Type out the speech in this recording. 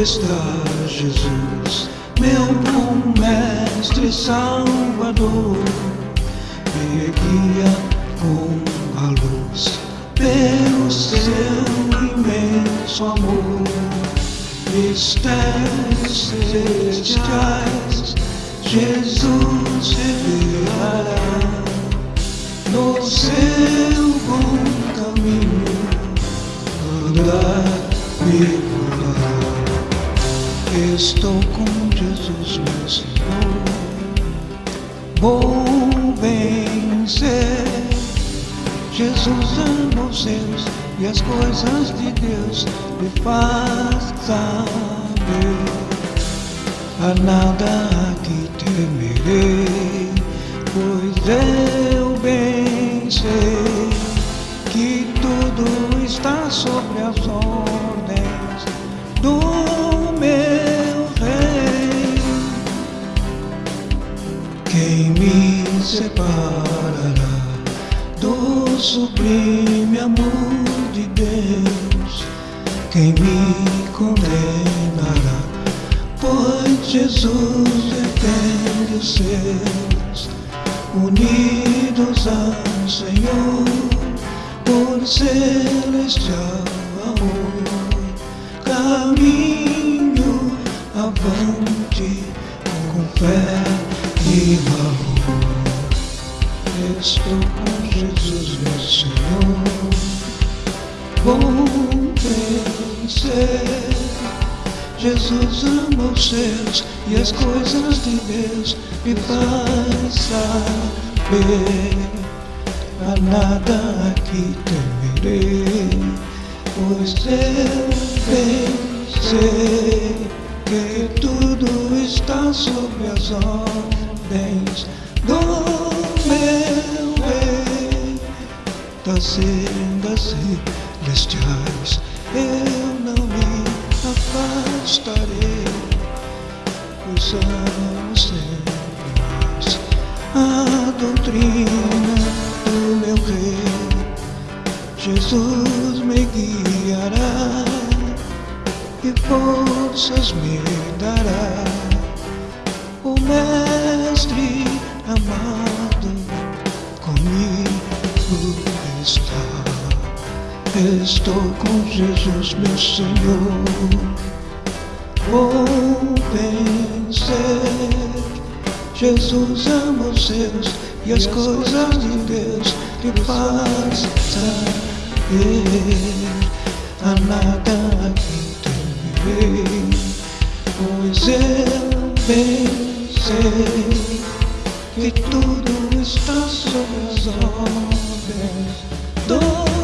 está Jesus, meu bom mestre salvador. Me guia com a luz pelo seu imenso amor. Mistérios celestiais, Jesus revelará no seu bom caminho andar e Estou com Jesus, meu Senhor. Vou vencer. Jesus ama os seus e as coisas de Deus me faz saber. A nada que temerei, pois eu bem sei que tudo está sobre as ordens do Quem me separará do sublime amor de Deus? Quem me condenará? Pois Jesus defende os seus, unidos ao Senhor, por celestial amor. Caminho avante com fé amor. Estou com Jesus, meu Senhor. Vou vencer. Jesus ama os seus e as coisas de Deus me faz saber. A nada aqui temerei, pois eu sei que tudo está sob as do meu rei das sendas celestiais. Eu não me afastarei, pois amo sempre mais a doutrina do meu rei. Jesus me guiará e forças me dará. Estou com Jesus, meu Senhor. Vou vencer. Jesus ama os seus e as coisas de Deus lhe faz saber. A nada aqui temerei, pois eu bem sei que tudo está sob as ordens do